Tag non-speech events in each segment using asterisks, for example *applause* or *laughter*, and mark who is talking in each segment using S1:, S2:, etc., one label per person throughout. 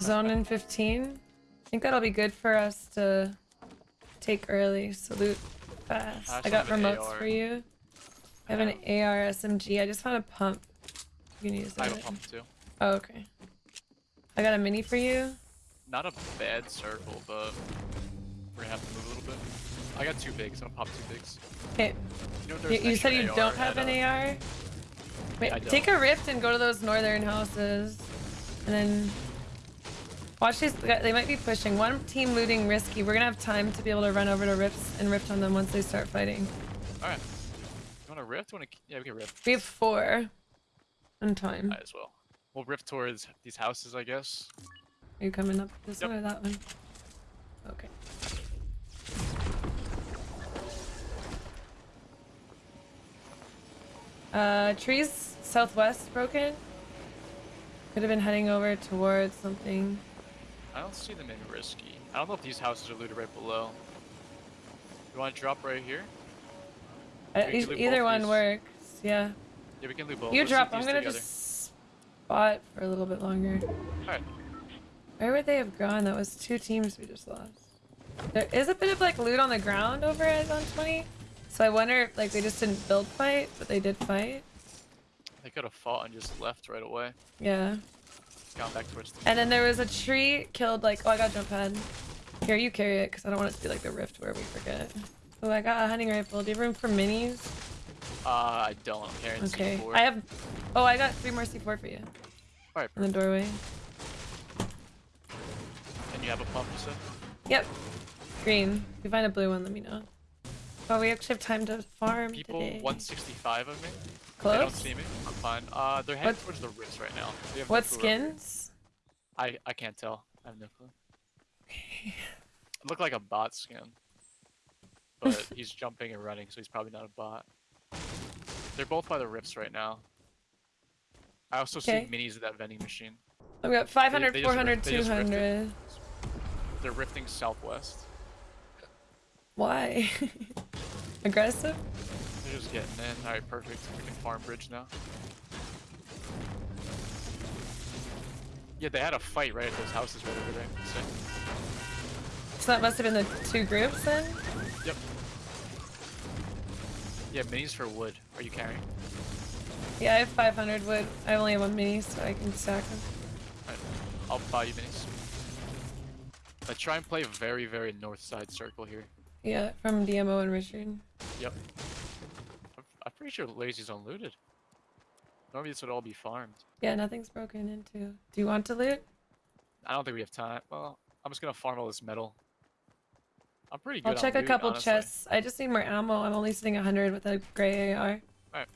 S1: Zone in 15. I think that'll be good for us to take early. Salute fast.
S2: I
S1: I got
S2: still have an
S1: remotes
S2: AR.
S1: for you. I have an AR SMG. I just found a pump. You can use
S2: I have a pump too.
S1: Oh, okay. I got a mini for you.
S2: Not a bad circle, but we're gonna have to move a little bit. I got two bigs. I'm gonna pop two bigs.
S1: Okay.
S2: You, know,
S1: You, you said you
S2: AR
S1: don't have an
S2: uh,
S1: AR? Wait, take a rift and go to those northern houses. And then watch these. They might be pushing. One team looting risky. We're gonna have time to be able to run over to rifts and rift on them once they start fighting.
S2: All right. You want to rift? Want to? Yeah, we can rift.
S1: We have four on time.
S2: Might as well. We'll rift towards these houses, I guess.
S1: Are you coming up this
S2: Yep.
S1: one or that one? Okay. Uh, trees southwest broken. Could have been heading over towards something.
S2: I don't see them in risky. I don't know if these houses are looted right below. You want to drop right here?
S1: Uh, e- either one
S2: these.
S1: works. Yeah.
S2: Yeah, we can loot both.
S1: You
S2: Let's
S1: drop. I'm gonna
S2: together.
S1: just spot for a little bit longer.
S2: Alright.
S1: Where would they have gone? That was two teams we just lost. There is a bit of like loot on the ground over at Zone 20. So I wonder if like they just didn't build fight, but they did fight.
S2: They could have fought and just left right away.
S1: Yeah.
S2: Gone back towards the.
S1: And then there was a tree killed like oh I got jump pad. Here you carry it because I don't want it to be like the rift where we forget. Oh I got a hunting rifle. Do you have room for minis?
S2: Uh, I don't. I'm carrying
S1: Okay.
S2: C4.
S1: I have oh I got three more C4 for you
S2: Alright,
S1: in the doorway.
S2: and you have a pump, you said?
S1: Yep. Green. If you find a blue one, let me know. Oh, we actually have time to farm
S2: People
S1: today.
S2: 165 of me.
S1: Close?
S2: They don't see me. I'm fine. Uh, they're heading
S1: What-
S2: towards the rifts right now. They have
S1: What
S2: no clue where we are.
S1: skins?
S2: I I can't tell. I have no clue. *laughs* It looked like a bot skin. But *laughs* he's jumping and running, so he's probably not a bot. They're both by the rifts right now. I also
S1: Okay.
S2: see minis at that vending machine.
S1: I've got 500,
S2: they just
S1: 400,
S2: rift- they just rifted.
S1: 200.
S2: They're rifting southwest.
S1: Why? *laughs* Aggressive?
S2: They're just getting in. Alright, perfect. We can farm bridge now. Yeah, they had a fight right at those houses right over there. Sick.
S1: So that must have been the two groups then?
S2: Yep. Yeah, minis for wood. Are you carrying?
S1: Yeah, I have 500 wood. I only have one mini, so I can stack them.
S2: Alright, I'll buy you minis. I try and play very, very north side circle here.
S1: Yeah, from DMO and Richard.
S2: Yep. I'm, I'm pretty sure Lazy's unlooted. Normally this would all be farmed.
S1: Yeah, nothing's broken into. Do you want to loot?
S2: I don't think we have time. Well, I'm just gonna farm all this metal. I'm pretty good
S1: I'll check a couple
S2: honestly.
S1: chests. I just need more ammo. I'm only sitting 100 with a gray AR.
S2: You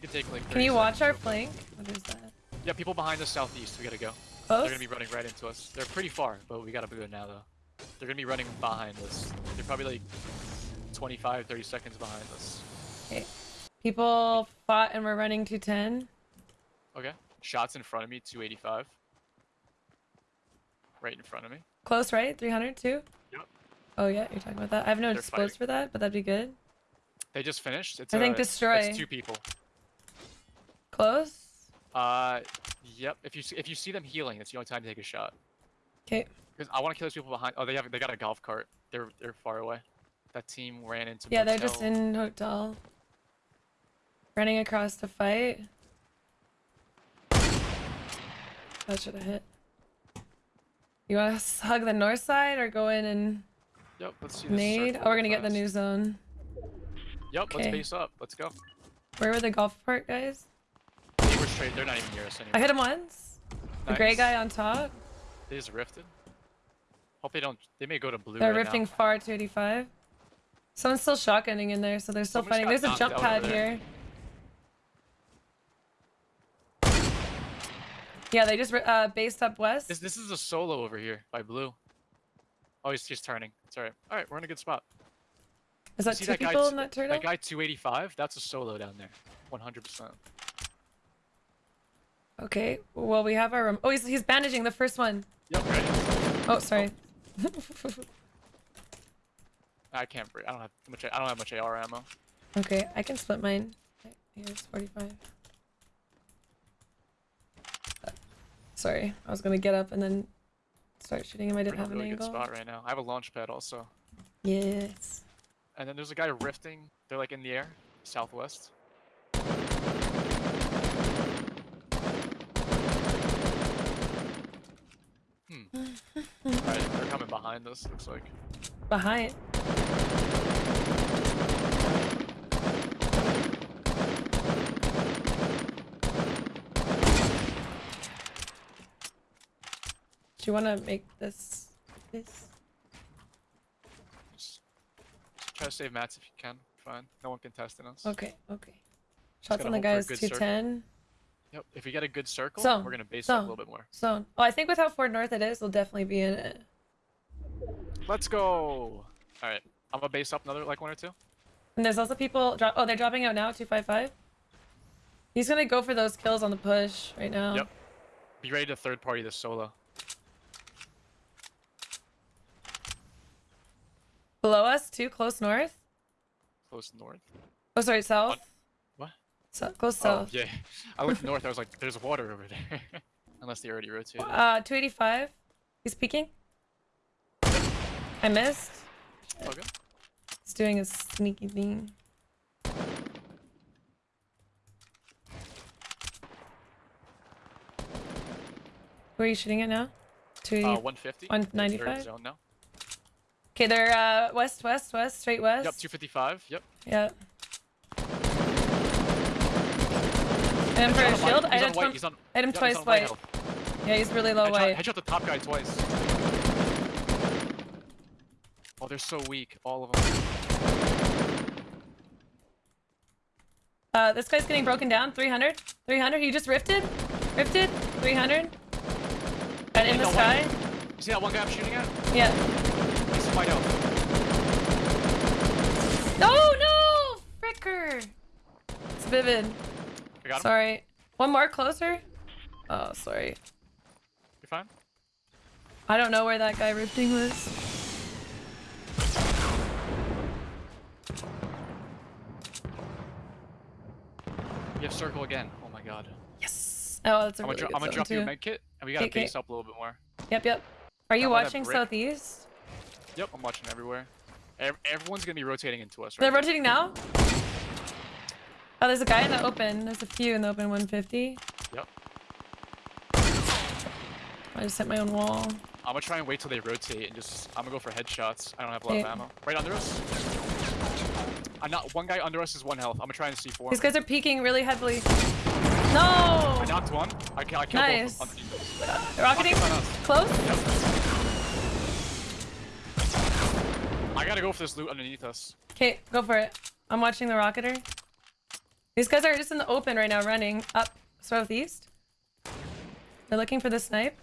S2: can take like
S1: Can you watch our flank? What is that?
S2: Yeah, people behind us southeast. We gotta go. They're gonna be running right into us. They're pretty far, but we gotta go now though. They're gonna be running behind us. They're probably like 25, 30 seconds behind us. Okay.
S1: People fought and we're running 210.
S2: Okay. Shots in front of me, 285. Right in front of me.
S1: Close, right? 300 too?
S2: Yep.
S1: Oh yeah, you're talking about that. I have no
S2: They're
S1: explosives
S2: fighting.
S1: for that, but that'd be good.
S2: They just finished. It's
S1: I think
S2: uh,
S1: destroy.
S2: It's two people.
S1: Close?
S2: Uh, yep. If you see, if you see them healing, it's the only time to take a shot.
S1: Okay.
S2: Because I want to kill those people behind. Oh, they have they got a golf cart. They're they're far away. That team ran into.
S1: Yeah, they're just in hotel. Running across to fight. That should have hit. You want to hug the north side or go in and
S2: Yep. Let's see. This
S1: nade? Oh, we're gonna get the new zone.
S2: Yep. Let's
S1: Okay.
S2: base up. Let's go.
S1: Where were the golf cart guys?
S2: They were straight. They're not even near us anymore.
S1: I hit him once. The gray guy on top.
S2: They just rifted. Hope they don't. They may go to blue.
S1: They're
S2: right
S1: rifting
S2: Now.
S1: far 285. Someone's still shotgunning in there, so they're still
S2: Someone's
S1: fighting. There's a jump pad
S2: there.
S1: here. Yeah, they just ri- uh, based up west.
S2: This this is a solo over here by blue. Oh, he's just turning. It's alright. All right, we're in a good spot.
S1: Is that
S2: see
S1: two
S2: that guy
S1: people
S2: t-
S1: in that turtle?
S2: That guy 285. That's a solo down there. 100%.
S1: Okay. Well, we have our. Rem- oh, he's he's bandaging the first one.
S2: Yep. Ready.
S1: Oh, sorry. *laughs*
S2: I can't break. I don't have much. I don't have much AR ammo.
S1: okay, I can split mine. Here's 45. Sorry, I was gonna get up and then start shooting him. I didn't have an
S2: really good spot right now. I have a launch pad also.
S1: Yes.
S2: And then there's a guy rifting. They're like in the air, southwest. Hmm. *laughs* Alright, they're coming behind us, looks like.
S1: Behind. Do you want to make this this?
S2: Just, just try to save mats if you can. Fine. No one can test contesting us.
S1: Okay, okay. Shots on the guys
S2: good circle.
S1: 210.
S2: Yep. If we get a good circle,
S1: So,
S2: we're gonna base
S1: so.
S2: up a little bit more.
S1: Zone. Oh, I think with how far north it is, we'll definitely be in it.
S2: Let's go. All right. I'm gonna base up another like one or two.
S1: And there's also people drop. Oh, they're dropping out now. 255. He's gonna go for those kills on the push right now.
S2: Yep. Be ready to third party this solo.
S1: Below us, too close north.
S2: Close north.
S1: Oh, sorry, south.
S2: What?
S1: So, close
S2: Oh
S1: south.
S2: yeah. *laughs* I looked north. I was like, "There's water over there." *laughs* Unless they already rotated.
S1: Uh, 285. He's peeking. I missed.
S2: Okay.
S1: He's doing a sneaky thing. Where are you shooting at now? Two.
S2: Uh, 150.
S1: on
S2: They're- they're in
S1: 95?
S2: Zone now.
S1: Okay, they're uh west, west, west, straight west.
S2: Yep. 255. Yep.
S1: Yep. And for a shield, I hit him,
S2: on.
S1: hit him twice
S2: white
S1: white. Yeah, he's really low
S2: Headshot,
S1: white.
S2: headshot the top guy twice. Oh, they're so weak, all of them.
S1: Uh, this guy's getting broken down. 300. 300. He just rifted. Rifted. 300. And in the sky.
S2: You see that one guy I'm shooting at?
S1: Yeah.
S2: White out.
S1: No, no! Fricker! It's Vivid.
S2: I got him.
S1: Sorry. One more closer? Oh, sorry.
S2: You're fine.
S1: I don't know where that guy rifting was.
S2: You have circle again. Oh my god.
S1: Yes. Oh, that's a
S2: I'm
S1: really
S2: gonna,
S1: good
S2: I'm gonna drop you a
S1: too.
S2: med kit, and we gotta
S1: Okay,
S2: base
S1: okay.
S2: up a little bit more.
S1: Yep, yep. Are you
S2: I'm on that
S1: watching southeast?
S2: Yep, I'm watching everywhere. Ev- everyone's gonna be rotating into us right
S1: They're rotating now? Oh, there's a guy in the open. There's a few in the open 150.
S2: Yep.
S1: I just hit my own wall.
S2: I'm gonna try and wait till they rotate and just. I'm gonna go for headshots. I don't have a lot
S1: Okay.
S2: of ammo. Right under us. I'm not. One guy under us is one health. I'm gonna try and C4.
S1: These guys are peeking really heavily. No!
S2: I knocked one. I, I killed
S1: Nice.
S2: both of them. underneath us.
S1: Rocketing
S2: Rocket's on us.
S1: close?
S2: Yep. I gotta go for this loot underneath us.
S1: Okay, go for it. I'm watching the rocketer. These guys are just in the open right now, running up southeast. They're looking for the snipe.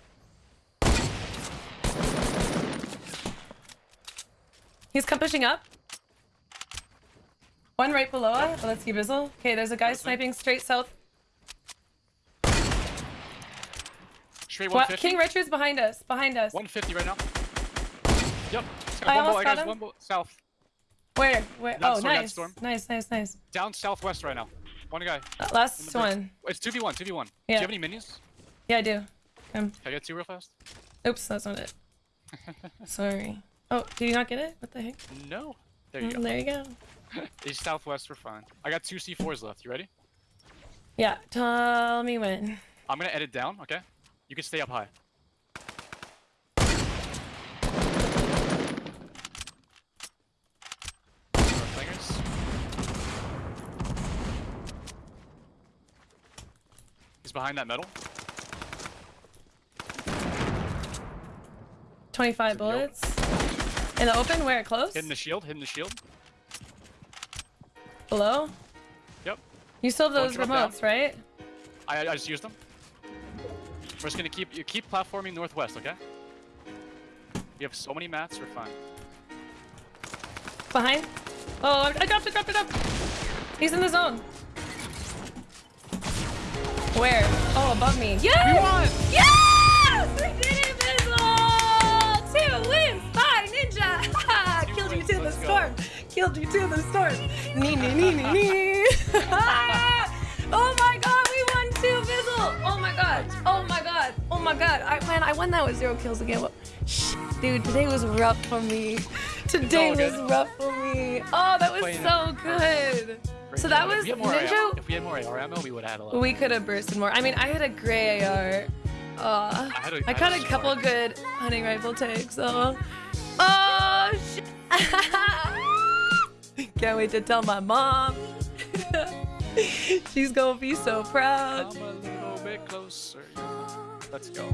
S1: He's come pushing up. One right below us. Oh, that's Gibizzle. Okay, there's a guy sniping straight south.
S2: Straight
S1: Wa-
S2: 150.
S1: King Richard's behind us. Behind us.
S2: 150 right now. Yep.
S1: I
S2: one
S1: almost got him.
S2: one. South.
S1: Where? Where? Oh,
S2: storm,
S1: nice.
S2: storm.
S1: Nice, nice, nice.
S2: Down southwest right now. One guy.
S1: Uh, last one.
S2: It's 2v1, 2v1.
S1: Yeah.
S2: Do you have any minis?
S1: Yeah, I do. Um,
S2: Can I get two real fast?
S1: oops, that's not it. *laughs* Sorry. Oh, did you not get it? What the heck?
S2: No. There you
S1: Mm,
S2: go.
S1: There you go. *laughs*
S2: East southwest, we're fine. I got two C4s left. You ready?
S1: Yeah, tell me when.
S2: I'm gonna edit down, okay? You can stay up high. Fingers. He's behind that metal.
S1: 25
S2: in the
S1: bullets. In the open, where it close?
S2: Hitting the shield, hitting the shield.
S1: Below?
S2: Yep.
S1: You still have those remotes, right?
S2: I, I just used them. We're just gonna keep you keep platforming northwest, okay? You have so many mats, we're fine.
S1: Behind? Oh, I dropped it, dropped it, dropped it. He's in the zone. Where? Oh, above me. Yes!
S2: We won!
S1: Yes! We did it, Bizzle! Two wins by Ninja!
S2: Two *laughs*
S1: Killed you
S2: wins,
S1: to the
S2: let's go.
S1: storm. Killed you to the storm. Nee, nee, nee, nee, nee. oh my god, we won two, Bizzle! Oh my god. Oh my god. Oh my god, I, man, I won that with zero kills again. What- Shh, dude, today was rough for me. Today was rough for me. Oh, that was so good. So that was
S2: if we had more
S1: Ninja.
S2: AR, if we had more AR ammo, we would have had a lot.
S1: We could have bursted more. I mean, I had a gray AR. Uh,
S2: I had a-
S1: I
S2: I
S1: caught a
S2: a
S1: couple good hunting rifle takes. So, oh shit! *laughs* Can't wait to tell my mom. *laughs* She's gonna be so proud.
S2: Come a little bit closer. Let's go.